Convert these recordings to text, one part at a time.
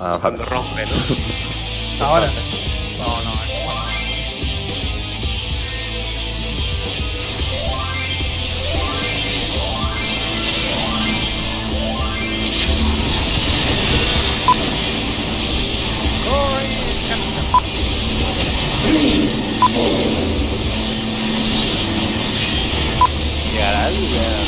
Ah, vale. Cuando rompe, ¿no? Ahora. No, no, es cuando- Llegará el... el-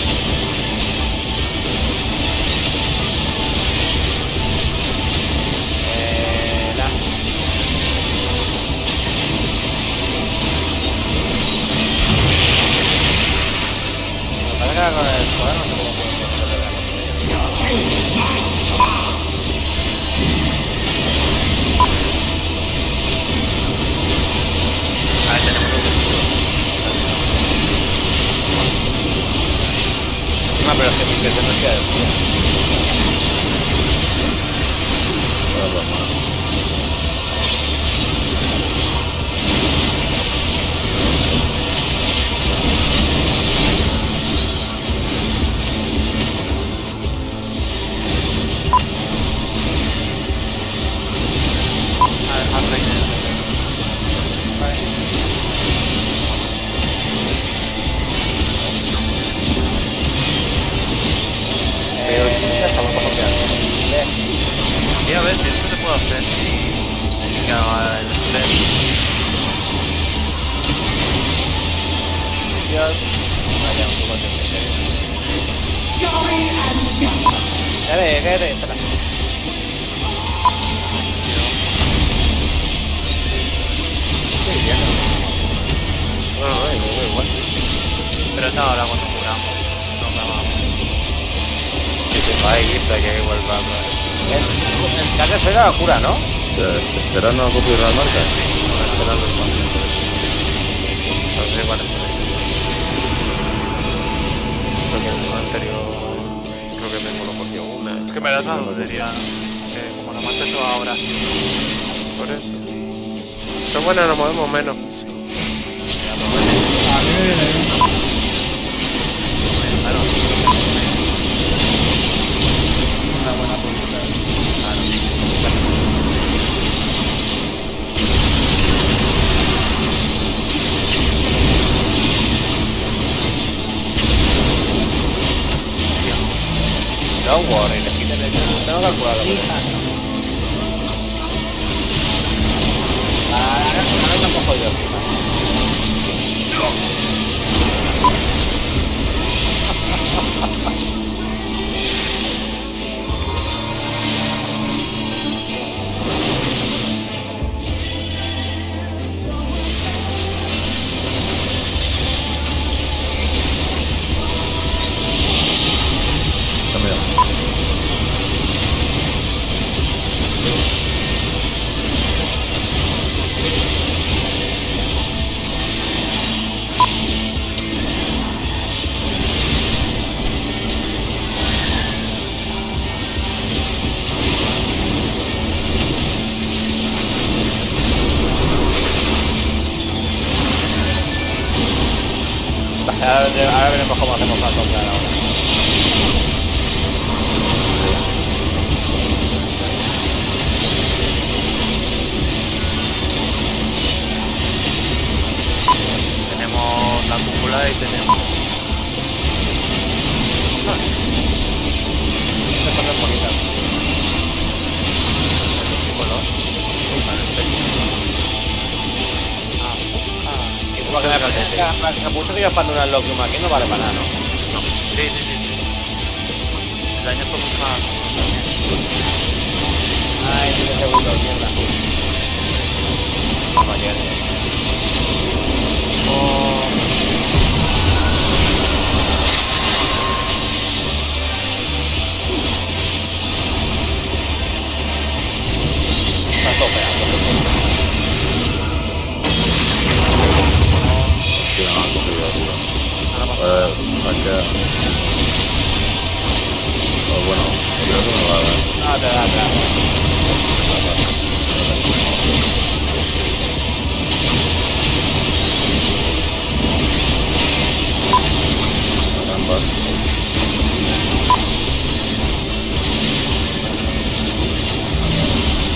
Encima, pero es Vaya, un poco de Cállate, cállate, espera. No. Bueno, no, me igual. Pero es ahora cuando curamos. No me vamos. Sí, te va ahí, pero que igual va. El, el que hace la cura, ¿no? ¿Será no copiar la marca? Será los cuantos. Entonces, igual es que el anterior. Creo que me monopolio una. Es que me das la lotería. Que como la mate se va ahora sí. Por eso. Pero bueno, nos movemos menos. Tengo calculado. Ah, ahora, ahora veremos cómo hacemos para comprar ahora. Tenemos la cúpula y tenemos. Estas son las bonitas. ¿Qué color? Como que me parece que la capucha que yo expando una aquí no vale para nada, ¿no? No. Sí, sí, sí, sí. El año fue mucho más. Eh, acá. Oh, bueno, creo que me va a dar. No, te te.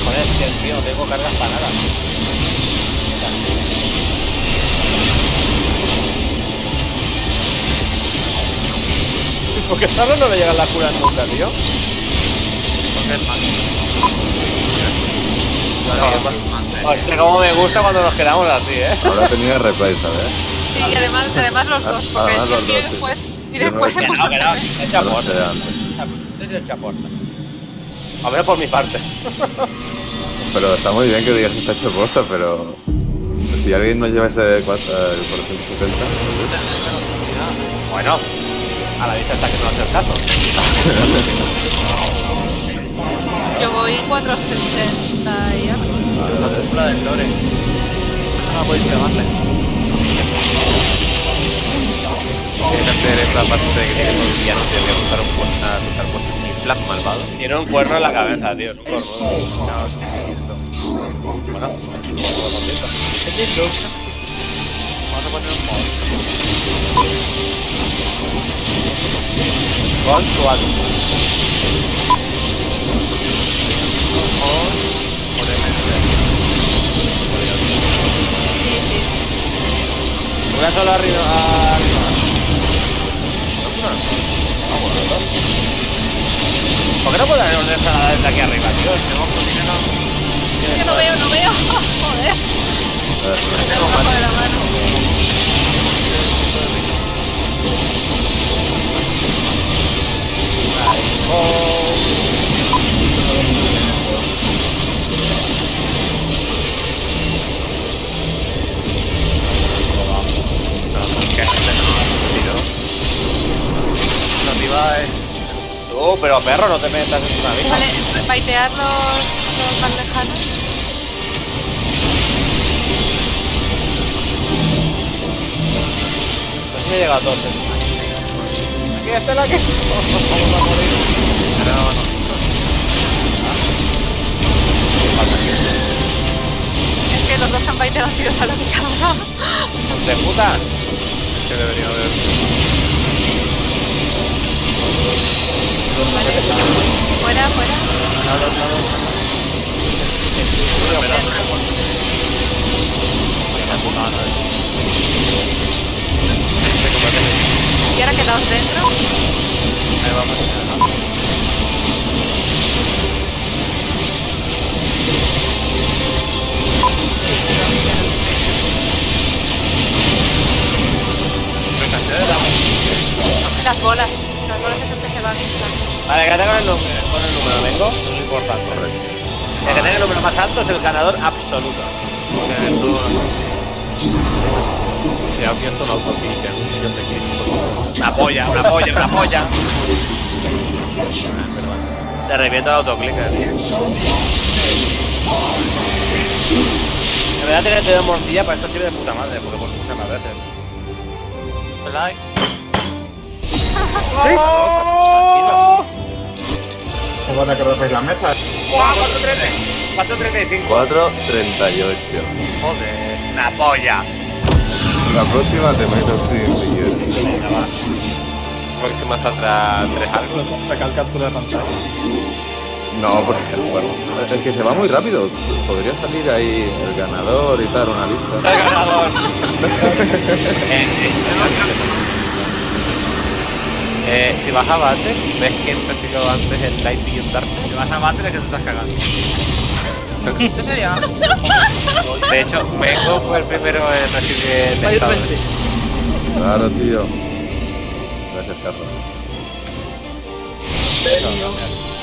Joder, es tío, no tengo cargas para nada. ¿Por qué Zarro no le llegan las curas nunca, tío? Porque es más. Hostia, cómo me gusta cuando nos quedamos así, ¿eh? Ahora tenía replay, ¿sabes? Sí, y además, además los dos, porque Además los y dos, sí. después, y después se puso No, que no, a hacer- es No lo chaporta. sé antes. Es el chaporta. A ver por mi parte. Pero está muy bien que digas que está hecho posta, pero... Si alguien no lleva ese 4, el 470... Bueno, a la vista está que no hace el caso. Yo voy 460 y algo. La película del Lore. No la podéis pegarle. Tienes que hacer esa parte de que tiene un villano te voy a montar un puesta un plan malvado. Tiene un cuerno en la cabeza, tío. Es un cornudo. No, es un cierto. Bueno, Con su alma. Por MS. Sí, sí. Una sola arriba. arriba. ¿Por qué no puedo una ensalada desde aquí arriba, tío? Tenemos que dinero. Yo no veo, no veo. Joder. Mano. Oh, pero perro, no te metas en una vida. Vale, baitear los, los más lejanos. No sé si llega a 12 es la que... Vamos a morir. Los dos han bailado tiros ¡De puta! Que debería haber... Pues, fuera, fuera. Bolas. Las bolas esas que se van instantando. Vale, que tenga el número, con el número, vengo. Es importante. El que tenga el número más alto es el ganador absoluto. Que tú. Se ha abierto una autopista en un millón de kilómetros. Una polla, una polla, una polla. Te reviento el autoclicker. En verdad tener dedo de morcilla para esto sirve de puta madre, porque por muchas más veces. Like. ¿Cómo van a la mesa? ¡Guau! 4.35. 438. Joder, una polla. La próxima te meto 100 millones. Venga, va. Próxima saldrá 3 algo. Sacar captura de pantalla. No, porque bueno, es que se va muy rápido. Podría salir ahí el ganador y tal, una lista. El ganador. Eh, si vas a bate, ves quién recibió antes el light y dark. Si vas a bater es que te estás cagando. ¿Qué sería? De hecho, Mengo fue el primero en recibir el estado. Claro, tío. Gracias, Carlos.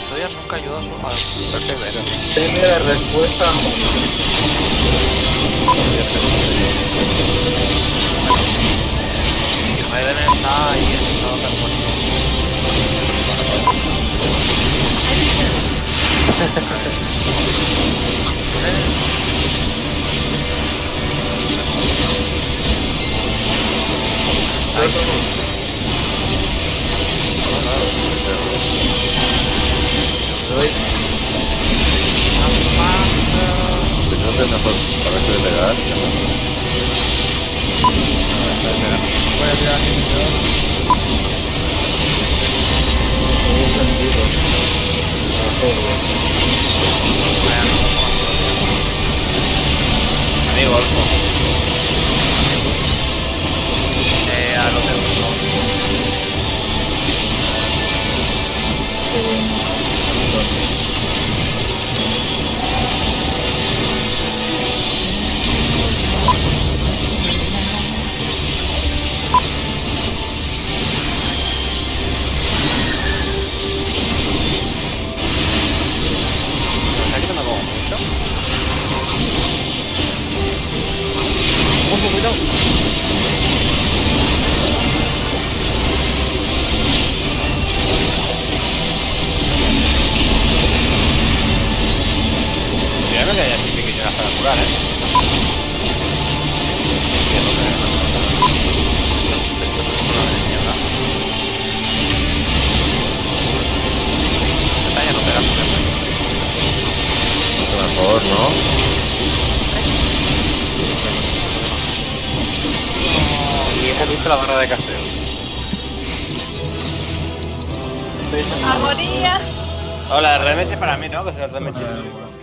Todavía nunca ayudó a su a fue el primero. Tiene respuesta. Y Raiden está ahí en estado tan bueno. Voy a tirar aquí. Amigo, Olfo. Eh, Cuidado. Que hay aquí pequeñas para curar, eh. Mejor, ¿no? Hemos visto la barra de casteo. Agonía. Hola, RMS para mí, ¿no? Que RMS. Vale, bueno.